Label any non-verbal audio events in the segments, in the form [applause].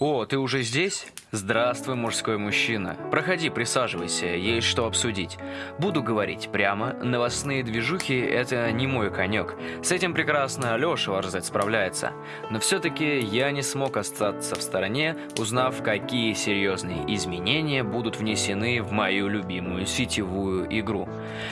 О, ты уже здесь? Здравствуй, мужской мужчина. Проходи, присаживайся, есть что обсудить. Буду говорить прямо, новостные движухи – это не мой конек. С этим прекрасно Леша Варзет справляется. Но все-таки я не смог остаться в стороне, узнав, какие серьезные изменения будут внесены в мою любимую сетевую игру.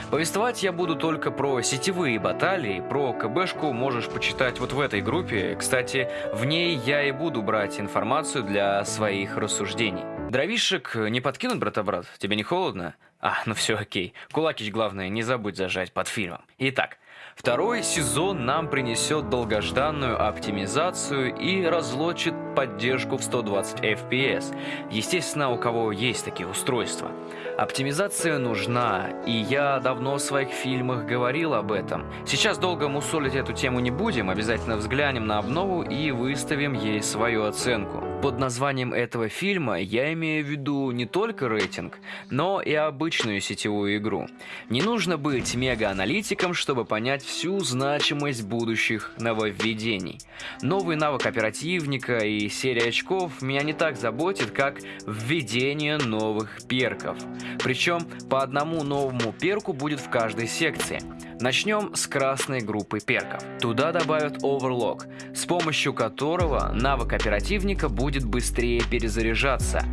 Повествовать я буду только про сетевые баталии, про КБшку можешь почитать вот в этой группе. Кстати, в ней я и буду брать информацию для своих рассуждений. Дровишек не подкинут, брата-брат? Тебе не холодно? А, ну все окей. Кулакич, главное, не забудь зажать под фильмом. Итак, Второй сезон нам принесет долгожданную оптимизацию и разлочит поддержку в 120 FPS. Естественно, у кого есть такие устройства. Оптимизация нужна, и я давно в своих фильмах говорил об этом. Сейчас долго мусолить эту тему не будем, обязательно взглянем на обнову и выставим ей свою оценку. Под названием этого фильма я имею в виду не только рейтинг, но и обычную сетевую игру. Не нужно быть мега-аналитиком, чтобы понять всю значимость будущих нововведений. Новый навык оперативника и серия очков меня не так заботит, как введение новых перков. Причем по одному новому перку будет в каждой секции. Начнем с красной группы перков. Туда добавят Overlock, с помощью которого навык оперативника будет быстрее перезаряжаться.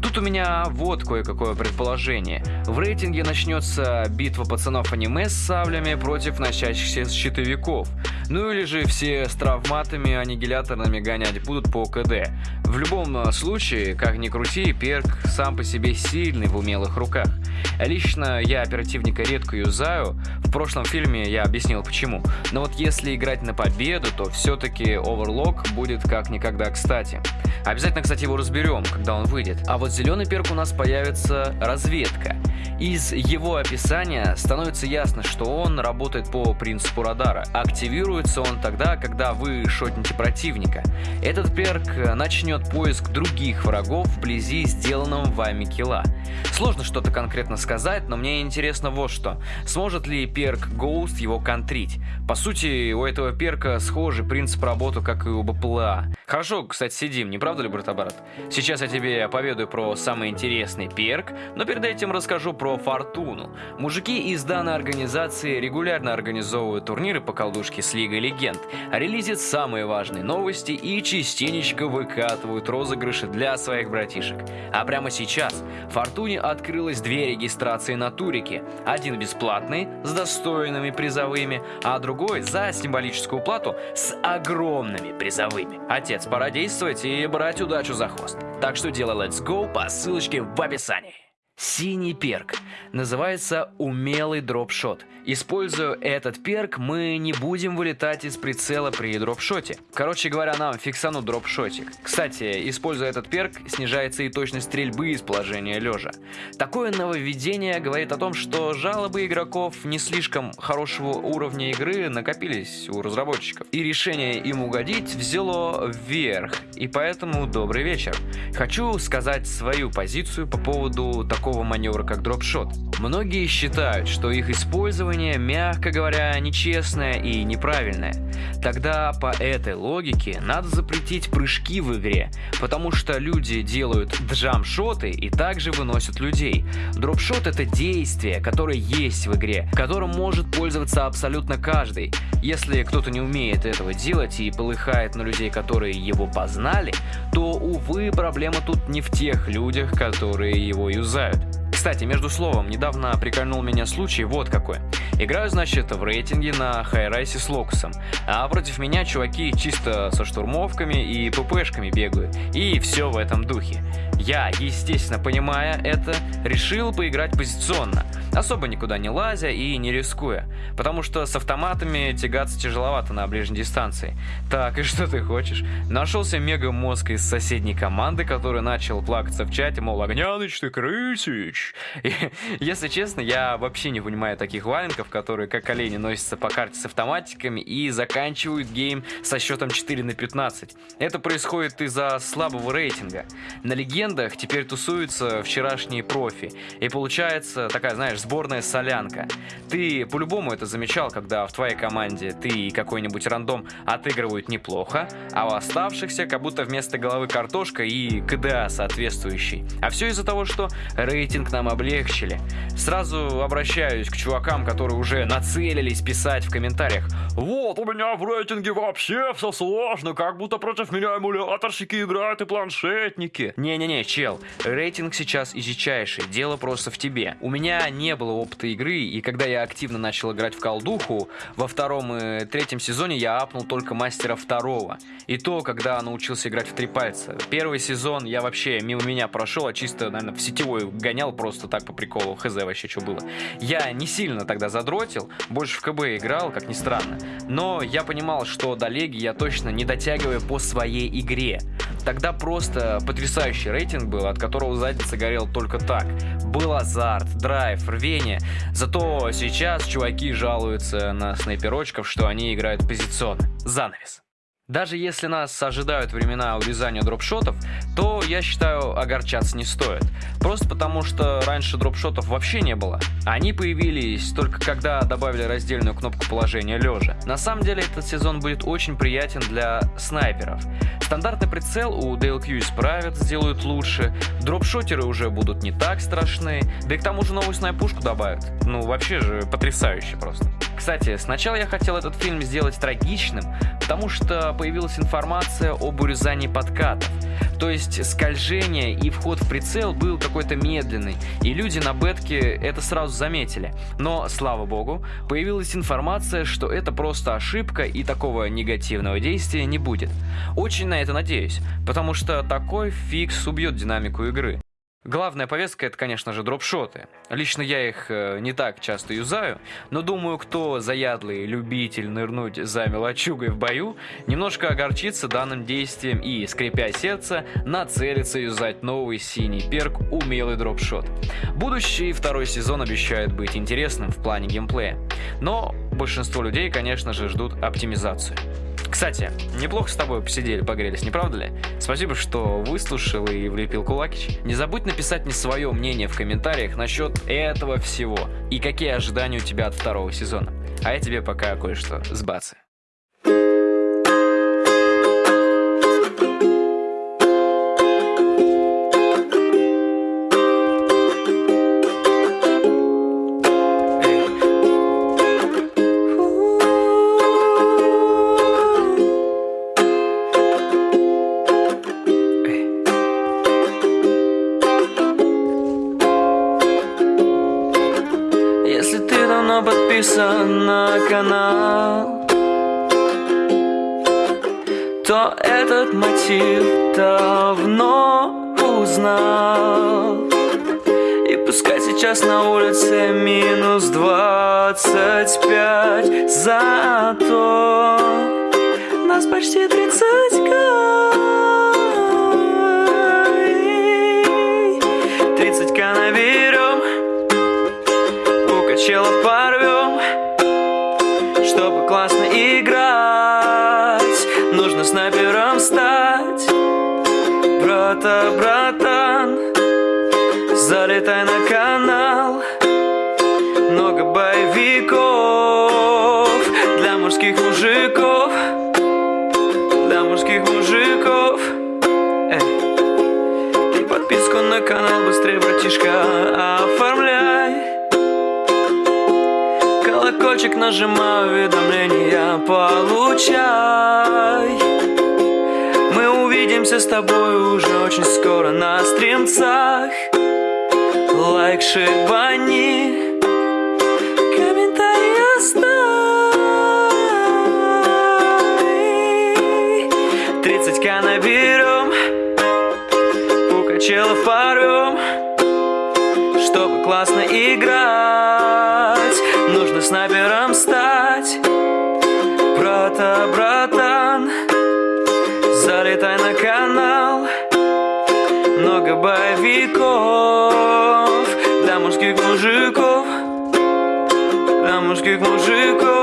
Тут у меня вот кое-какое предположение. В рейтинге начнется битва пацанов аниме с саблями против носящихся щитовиков. Ну или же все с травматами аннигиляторными гонять будут по КД. В любом случае, как ни крути, перк сам по себе сильный в умелых руках. Лично я оперативника редко юзаю, в прошлом фильме я объяснил почему. Но вот если играть на победу, то все-таки Overlock будет как никогда кстати. Обязательно, кстати, его разберем, когда он выйдет. А вот зеленый перк у нас появится разведка. Из его описания становится ясно, что он работает по принципу радара. Активируется он тогда, когда вы шотните противника. Этот перк начнет поиск других врагов вблизи сделанного вами килла. Сложно что-то конкретно сказать, но мне интересно вот что. Сможет ли перк Ghost его контрить? По сути, у этого перка схожий принцип работы, как и у БПЛА. Хорошо, кстати, сидим, не правда ли, брат-брат? Сейчас я тебе поведаю про самый интересный перк, но перед этим расскажу про Фортуну. Мужики из данной организации регулярно организовывают турниры по колдушке с Лигой Легенд, релизят самые важные новости и частенечко выкатывают розыгрыши для своих братишек. А прямо сейчас Фортуне открылось две регистрации на турике. Один бесплатный, с достойными призовыми, а другой за символическую плату с огромными призовыми. Отец пора действовать и брать удачу за хвост. Так что делай let's go по ссылочке в описании. Синий перк. Называется умелый дропшот. Используя этот перк, мы не будем вылетать из прицела при дропшоте. Короче говоря, нам фиксанут дропшотик. Кстати, используя этот перк, снижается и точность стрельбы из положения лежа. Такое нововведение говорит о том, что жалобы игроков не слишком хорошего уровня игры накопились у разработчиков. И решение им угодить взяло вверх. И поэтому добрый вечер. Хочу сказать свою позицию по поводу такого маневра, как дропшот. Многие считают, что их использование, мягко говоря, нечестное и неправильное. Тогда по этой логике надо запретить прыжки в игре, потому что люди делают джамшоты и также выносят людей. Дропшот это действие, которое есть в игре, которым может пользоваться абсолютно каждый. Если кто-то не умеет этого делать и полыхает на людей, которые его познали, то, увы, проблема тут не в тех людях, которые его юзают. Кстати, между словом, недавно прикольнул меня случай вот какой. Играю, значит, в рейтинге на хайрайсе с локусом, а против меня чуваки чисто со штурмовками и ППшками бегают, и все в этом духе. Я, естественно, понимая это, решил поиграть позиционно, особо никуда не лазя и не рискуя, потому что с автоматами тягаться тяжеловато на ближней дистанции. Так, и [laughs] что ты хочешь? Нашелся мега-мозг из соседней команды, который начал плакаться в чате, мол, Огняныч, ты крысич. И, [laughs] если честно, я вообще не понимаю таких валенков, которые как олени носятся по карте с автоматиками и заканчивают гейм со счетом 4 на 15. Это происходит из-за слабого рейтинга. На легендах теперь тусуются вчерашние профи. И получается такая, знаешь, сборная солянка. Ты по-любому это замечал, когда в твоей команде ты и какой-нибудь рандом отыгрывают неплохо, а у оставшихся как будто вместо головы картошка и КДА соответствующий. А все из-за того, что рейтинг нам облегчили. Сразу обращаюсь к чувакам, которые уже нацелились писать в комментариях. Вот, у меня в рейтинге вообще все сложно, как будто против меня эмуляторщики играют и планшетники. Не-не-не, чел, рейтинг сейчас изичайший, дело просто в тебе. У меня не было опыта игры, и когда я активно начал играть в колдуху, во втором и третьем сезоне я апнул только мастера второго. И то, когда научился играть в три пальца. Первый сезон я вообще мимо меня прошел, а чисто, наверное, в сетевой гонял просто так по приколу. Хз вообще, что было. Я не сильно тогда задротил, больше в КБ играл, как ни странно. Но я понимал, что до Леги я точно не дотягиваю по своей игре. Тогда просто потрясающий рейтинг был, от которого задница горел только так. Был азарт, драйв, рвение. Зато сейчас чуваки жалуются на снайперочков, что они играют позиционно. Занавес. Даже если нас ожидают времена урезания дропшотов, то, я считаю, огорчаться не стоит. Просто потому, что раньше дропшотов вообще не было. Они появились только когда добавили раздельную кнопку положения лежа. На самом деле, этот сезон будет очень приятен для снайперов. Стандартный прицел у DLQ исправят, сделают лучше, дропшотеры уже будут не так страшны, да и к тому же новую снайпушку добавят. Ну, вообще же потрясающе просто. Кстати, сначала я хотел этот фильм сделать трагичным, потому что появилась информация об урезании подкатов. То есть скольжение и вход в прицел был какой-то медленный, и люди на бетке это сразу заметили. Но, слава богу, появилась информация, что это просто ошибка и такого негативного действия не будет. Очень на это надеюсь, потому что такой фикс убьет динамику игры. Главная повестка это, конечно же, дропшоты. Лично я их э, не так часто юзаю, но думаю, кто заядлый любитель нырнуть за мелочугой в бою, немножко огорчится данным действием и, скрипя сердце, нацелится юзать новый синий перк умелый дропшот. Будущий второй сезон обещает быть интересным в плане геймплея, но большинство людей, конечно же, ждут оптимизацию. Кстати, неплохо с тобой посидели, погрелись, не правда ли? Спасибо, что выслушал и влепил кулакич. Не забудь написать мне свое мнение в комментариях насчет этого всего и какие ожидания у тебя от второго сезона. А я тебе пока кое-что сбацаю. Подписан на канал. То этот мотив давно узнал. И пускай сейчас на улице минус двадцать пять Зато нас почти тридцать Тридцать к Нужно снайпером стать. Брата, братан Залетай на канал. Много боевиков Для мужских мужиков. Для мужских мужиков. Эй. И подписку на канал быстрее, братишка Оформляй колокольчик нажимаю, уведомления получай. Мы увидимся с тобой уже очень скоро на стримцах. Лайк шибани, комментарий оставь. 30к наберем, у порвем Чтобы классно играть Боевиков Для мужских мужиков Для мужских мужиков